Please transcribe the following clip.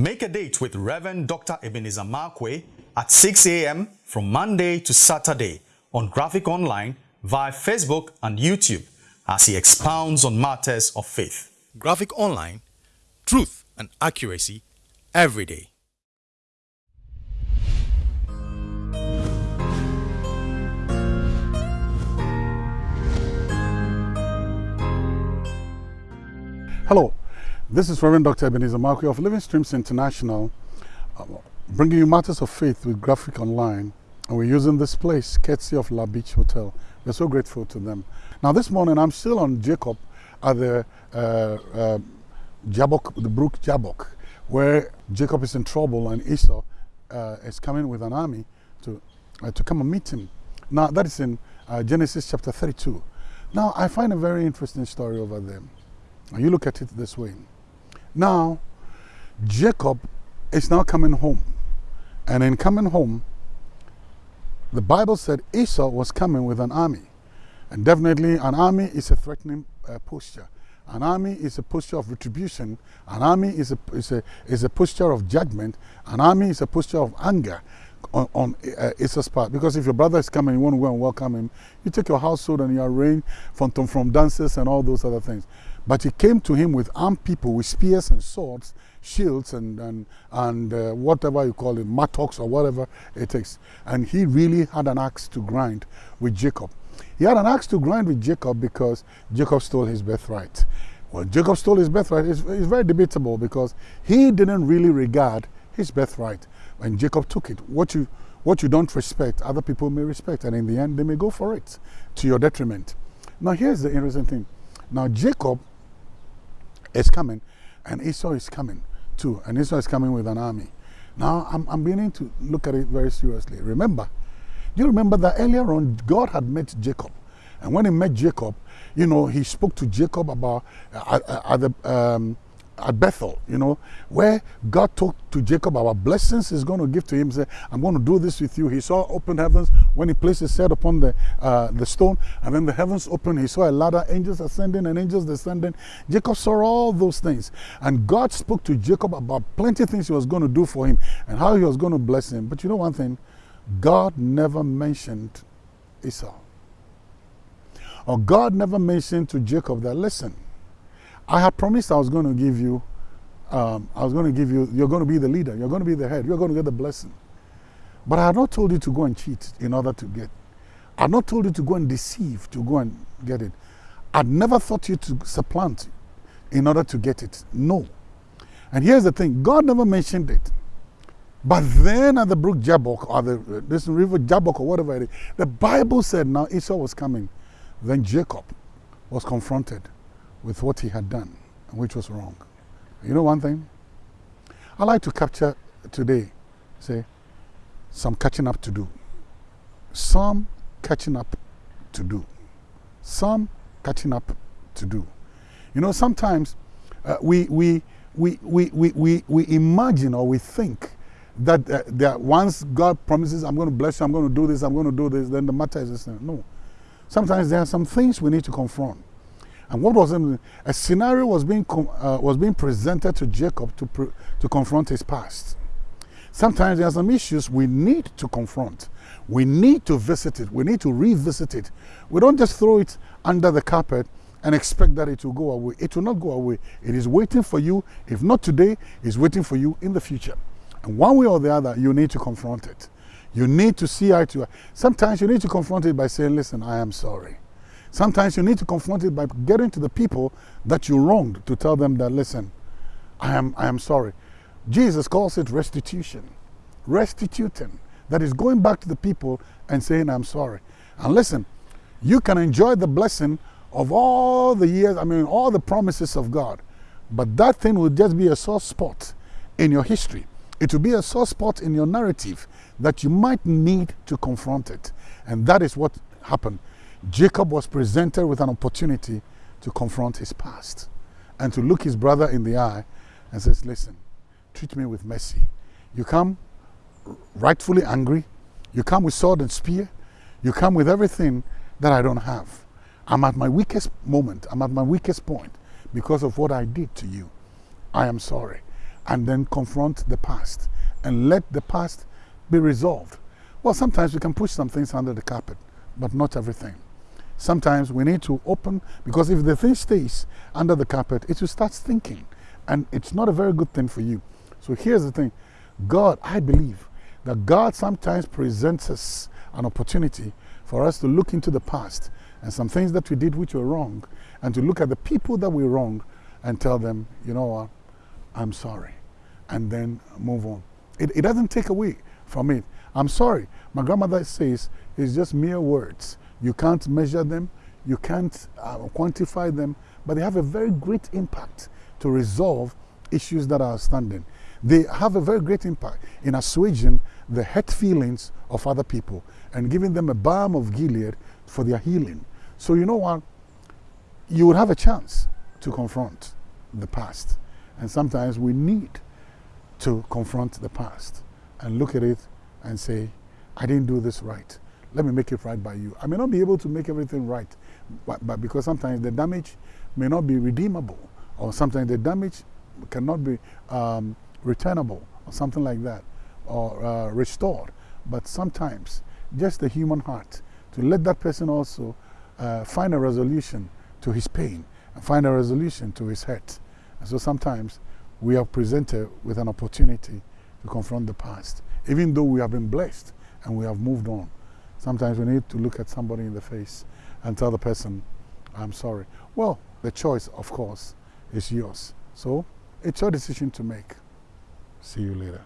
Make a date with Reverend Dr. Ebenezer Markwei at 6 a.m. from Monday to Saturday on Graphic Online via Facebook and YouTube as he expounds on matters of faith. Graphic Online, truth and accuracy every day. Hello, this is Reverend Dr. Ebenezer Markwei of Living Streams International, uh, bringing you matters of faith with Graphic Online. And we're using this place, courtesy of La Beach Hotel. We're so grateful to them. Now, this morning, I'm still on Jacob at the uh, uh, Jabbok, the brook Jabbok, where Jacob is in trouble and Esau uh, is coming with an army to, uh, to come and meet him. Now, that is in uh, Genesis chapter 32. Now, I find a very interesting story over there. You look at it this way. Now, Jacob is now coming home. And in coming home, the Bible said Esau was coming with an army. And definitely, an army is a threatening uh, posture. An army is a posture of retribution. An army is a, is a, is a posture of judgment. An army is a posture of anger on, on uh, Esau's part. Because if your brother is coming, you want to go and welcome him, you take your household and you arrange from, from dances and all those other things. But he came to him with armed people with spears and swords, shields and, and, and uh, whatever you call it, mattocks or whatever it takes. And he really had an axe to grind with Jacob. He had an axe to grind with Jacob because Jacob stole his birthright. Well, Jacob stole his birthright is very debatable because he didn't really regard his birthright when Jacob took it. What you, what you don't respect, other people may respect, and in the end, they may go for it to your detriment. Now, here's the interesting thing. Now, Jacob is coming, and Esau is coming too. And Esau is coming with an army. Now, I'm, I'm beginning to look at it very seriously. Remember, Do you remember that earlier on, God had met Jacob. And when he met Jacob, you know, he spoke to Jacob about uh, at, at the um, at Bethel, you know, where God talked to Jacob about blessings he's going to give to him. Say, I'm going to do this with you. He saw open heavens when he placed his head upon the, uh, the stone, and then the heavens opened. He saw a ladder, angels ascending and angels descending. Jacob saw all those things. And God spoke to Jacob about plenty of things he was going to do for him and how he was going to bless him. But you know one thing? God never mentioned Esau. Or God never mentioned to Jacob that, listen, I had promised I was going to give you, um, I was going to give you, you're going to be the leader, you're going to be the head, you're going to get the blessing. But I had not told you to go and cheat in order to get. I had not told you to go and deceive to go and get it. I'd never thought you to supplant in order to get it. No. And here's the thing God never mentioned it. But then at the brook Jabbok, or the, this river Jabbok, or whatever it is, the Bible said now Esau was coming. Then Jacob was confronted with what he had done, which was wrong. You know one thing? I like to capture today, say, some catching up to do. Some catching up to do. Some catching up to do. You know, sometimes uh, we, we, we, we, we, we, we imagine or we think that, uh, that once God promises, I'm going to bless you, I'm going to do this, I'm going to do this, then the matter is. No. Sometimes there are some things we need to confront. And what was in, a scenario was being, uh, was being presented to Jacob to, to confront his past. Sometimes there are some issues we need to confront. We need to visit it. We need to revisit it. We don't just throw it under the carpet and expect that it will go away. It will not go away. It is waiting for you. If not today, it's waiting for you in the future. And one way or the other, you need to confront it. You need to see eye to eye. Sometimes you need to confront it by saying, listen, I am sorry. Sometimes you need to confront it by getting to the people that you wronged to tell them that, listen, I am, I am sorry. Jesus calls it restitution. Restituting. That is going back to the people and saying, I'm sorry. And listen, you can enjoy the blessing of all the years, I mean, all the promises of God. But that thing will just be a sore spot in your history. It will be a sore spot in your narrative that you might need to confront it. And that is what happened. Jacob was presented with an opportunity to confront his past and to look his brother in the eye and says, listen, treat me with mercy. You come rightfully angry. You come with sword and spear. You come with everything that I don't have. I'm at my weakest moment. I'm at my weakest point because of what I did to you. I am sorry. and then confront the past and let the past be resolved. Well, sometimes we can push some things under the carpet, but not everything. Sometimes we need to open, because if the thing stays under the carpet, it will start thinking, and it's not a very good thing for you. So here's the thing God, I believe that God sometimes presents us an opportunity for us to look into the past and some things that we did which were wrong, and to look at the people that we wronged and tell them, you know what, I'm sorry, and then move on. It, it doesn't take away from it. I'm sorry. My grandmother says it's just mere words. You can't measure them, you can't uh, quantify them, but they have a very great impact to resolve issues that are standing. They have a very great impact in assuaging the hurt feelings of other people and giving them a balm of Gilead for their healing. So, you know what? You would have a chance to confront the past. And sometimes we need to confront the past and look at it and say, I didn't do this right. Let me make it right by you. I may not be able to make everything right, but, but because sometimes the damage may not be redeemable, or sometimes the damage cannot be um, returnable, or something like that, or uh, restored. But sometimes, just the human heart, to let that person also uh, find a resolution to his pain and find a resolution to his hurt. And so sometimes we are presented with an opportunity to confront the past, even though we have been blessed and we have moved on. Sometimes we need to look at somebody in the face and tell the person, I'm sorry. Well, the choice, of course, is yours. So it's your decision to make. See you later.